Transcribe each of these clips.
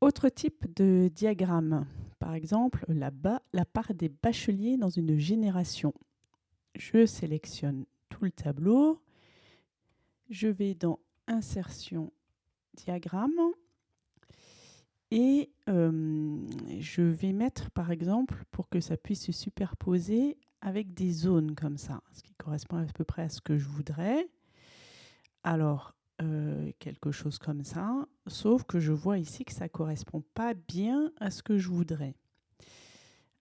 Autre type de diagramme, par exemple là-bas, la part des bacheliers dans une génération. Je sélectionne tout le tableau, je vais dans Insertion, diagramme, et je vais mettre par exemple, pour que ça puisse se superposer avec des zones comme ça, ce qui correspond à peu près à ce que je voudrais. Alors, euh, quelque chose comme ça, sauf que je vois ici que ça ne correspond pas bien à ce que je voudrais.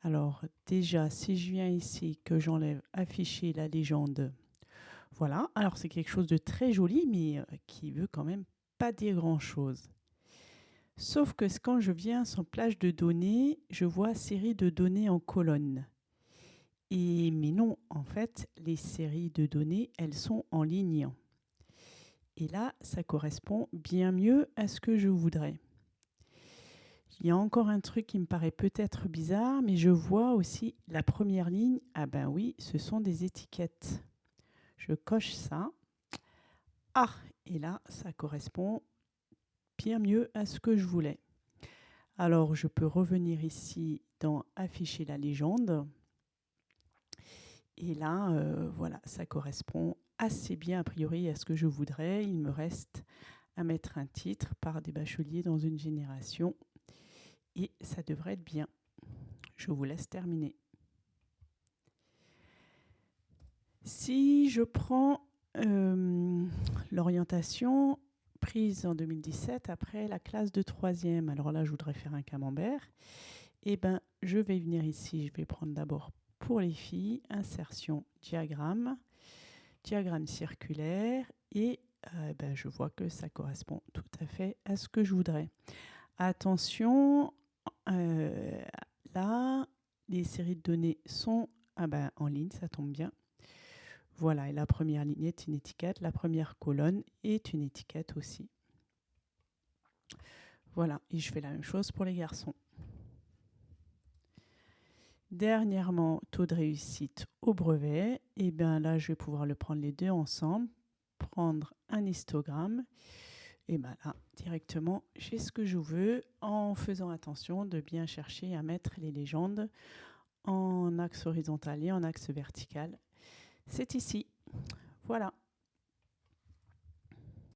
Alors déjà, si je viens ici, que j'enlève afficher la légende, voilà. Alors c'est quelque chose de très joli, mais euh, qui veut quand même pas dire grand-chose. Sauf que quand je viens sur plage de données, je vois série de données en colonne. Et, mais non, en fait, les séries de données, elles sont en ligne. Et là, ça correspond bien mieux à ce que je voudrais. Il y a encore un truc qui me paraît peut-être bizarre, mais je vois aussi la première ligne. Ah ben oui, ce sont des étiquettes. Je coche ça. Ah, et là, ça correspond bien mieux à ce que je voulais. Alors, je peux revenir ici dans Afficher la légende. Et là, euh, voilà, ça correspond assez bien a priori à ce que je voudrais. Il me reste à mettre un titre par des bacheliers dans une génération et ça devrait être bien. Je vous laisse terminer. Si je prends euh, l'orientation prise en 2017 après la classe de troisième, alors là je voudrais faire un camembert, et eh ben je vais venir ici, je vais prendre d'abord pour les filles, insertion diagramme, diagramme circulaire et euh, ben, je vois que ça correspond tout à fait à ce que je voudrais. Attention, euh, là, les séries de données sont ah ben, en ligne, ça tombe bien. Voilà, et la première ligne est une étiquette, la première colonne est une étiquette aussi. Voilà, et je fais la même chose pour les garçons. Dernièrement, taux de réussite au brevet. Et bien là, je vais pouvoir le prendre les deux ensemble, prendre un histogramme. Et bien là, directement, j'ai ce que je veux en faisant attention de bien chercher à mettre les légendes en axe horizontal et en axe vertical. C'est ici. Voilà.